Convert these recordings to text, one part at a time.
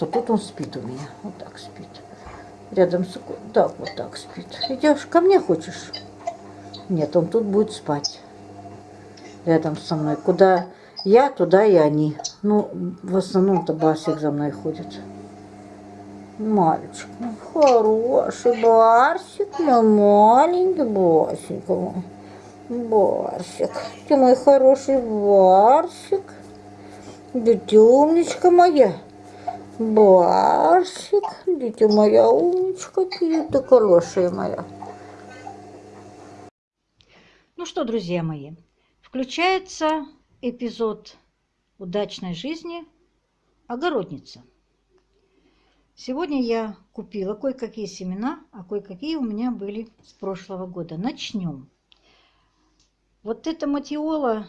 Вот тут он спит у меня. Вот так спит. Рядом с... Так, вот так спит. Идешь ко мне хочешь? Нет, он тут будет спать. Рядом со мной. Куда я, туда и они. Ну, в основном-то Басик за мной ходит. Мальчик, ну, хороший Барсик, мой маленький Барсик. Барсик, ты мой хороший Барсик. Да ты моя. Барсик, дитя моя умничка, ты, хорошая моя. Ну что, друзья мои, включается эпизод удачной жизни огородница. Сегодня я купила кое-какие семена, а кое-какие у меня были с прошлого года. Начнем. Вот эта матиола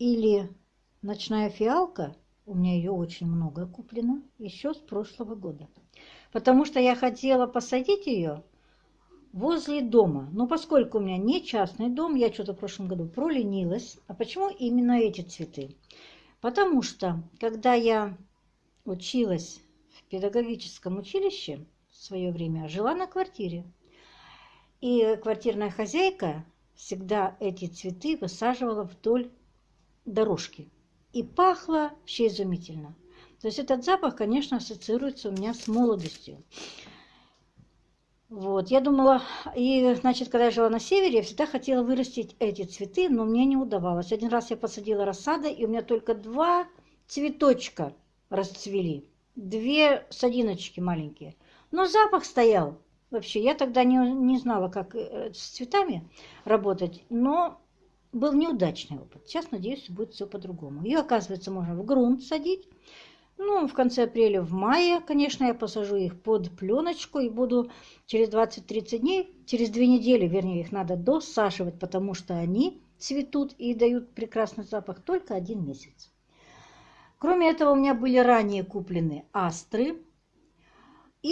или ночная фиалка – у меня ее очень много куплено, еще с прошлого года. Потому что я хотела посадить ее возле дома. Но поскольку у меня не частный дом, я что-то в прошлом году проленилась. А почему именно эти цветы? Потому что, когда я училась в педагогическом училище в свое время, жила на квартире. И квартирная хозяйка всегда эти цветы высаживала вдоль дорожки и пахло вообще изумительно. То есть этот запах, конечно, ассоциируется у меня с молодостью. Вот, я думала, и, значит, когда я жила на севере, я всегда хотела вырастить эти цветы, но мне не удавалось. Один раз я посадила рассады, и у меня только два цветочка расцвели. Две садиночки маленькие. Но запах стоял. Вообще, я тогда не, не знала, как э, с цветами работать, но был неудачный опыт. Сейчас, надеюсь, будет все по-другому. Ее, оказывается, можно в грунт садить. Ну, в конце апреля, в мае, конечно, я посажу их под пленочку и буду через 20-30 дней, через две недели, вернее, их надо досаживать, потому что они цветут и дают прекрасный запах только один месяц. Кроме этого, у меня были ранее куплены астры,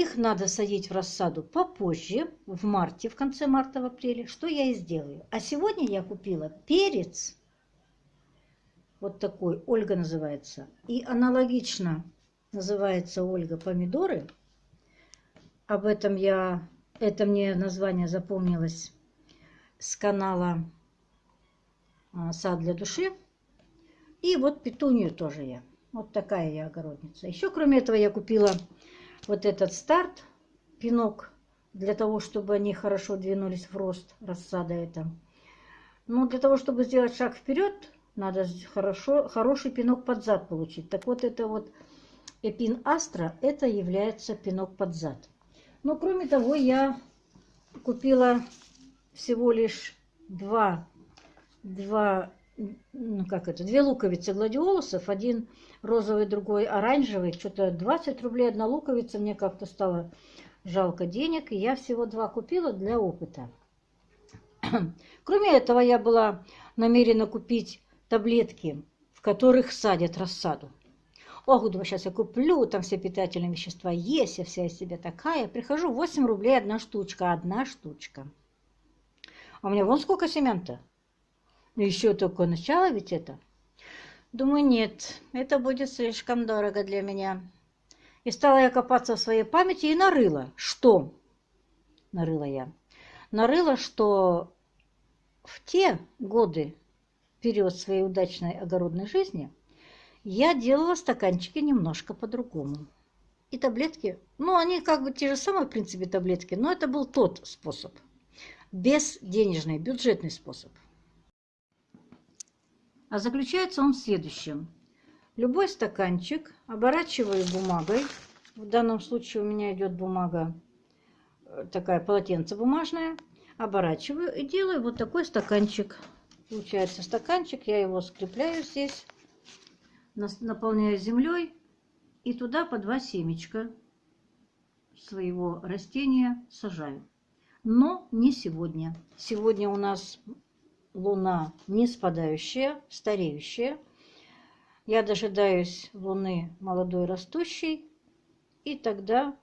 их надо садить в рассаду попозже, в марте, в конце марта, в апреле, что я и сделаю. А сегодня я купила перец, вот такой, Ольга называется, и аналогично называется Ольга помидоры. Об этом я, это мне название запомнилось с канала а, «Сад для души». И вот петунию тоже я. Вот такая я огородница. Еще кроме этого я купила вот этот старт, пинок, для того, чтобы они хорошо двинулись в рост, рассада это. Но для того, чтобы сделать шаг вперед, надо хорошо, хороший пинок под зад получить. Так вот, это вот эпин астра, это является пинок под зад. Но кроме того, я купила всего лишь два, два ну как это, две луковицы гладиолусов, один розовый, другой оранжевый, что-то 20 рублей одна луковица, мне как-то стало жалко денег, и я всего два купила для опыта. Кроме этого, я была намерена купить таблетки, в которых садят рассаду. Ох, думаю, сейчас я куплю, там все питательные вещества есть, я вся из себя такая. Прихожу, 8 рублей одна штучка, одна штучка. А у меня вон сколько семян-то. Еще только начало ведь это. Думаю, нет, это будет слишком дорого для меня. И стала я копаться в своей памяти и нарыла. Что? Нарыла я. Нарыла, что в те годы, период своей удачной огородной жизни, я делала стаканчики немножко по-другому. И таблетки, ну, они как бы те же самые, в принципе, таблетки, но это был тот способ. Без денежный, бюджетный способ. А заключается он в следующем. Любой стаканчик оборачиваю бумагой. В данном случае у меня идет бумага э, такая полотенце бумажная. Оборачиваю и делаю вот такой стаканчик. Получается стаканчик, я его скрепляю здесь, наполняю землей и туда по два семечка своего растения сажаю. Но не сегодня. Сегодня у нас Луна не спадающая, стареющая. Я дожидаюсь Луны молодой растущей, и тогда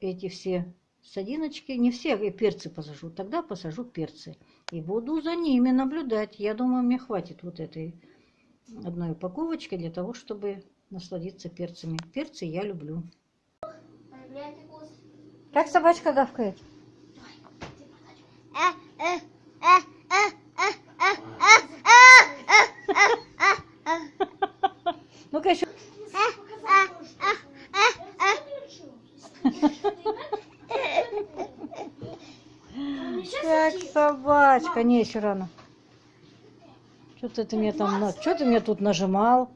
эти все садиночки, не все, я перцы посажу, тогда посажу перцы. И буду за ними наблюдать. Я думаю, мне хватит вот этой одной упаковочки для того, чтобы насладиться перцами. Перцы я люблю. Как собачка гавкает? Ну-ка еще. Как собачка. Не, еще рано. Что ты мне там... Что ты мне тут нажимал?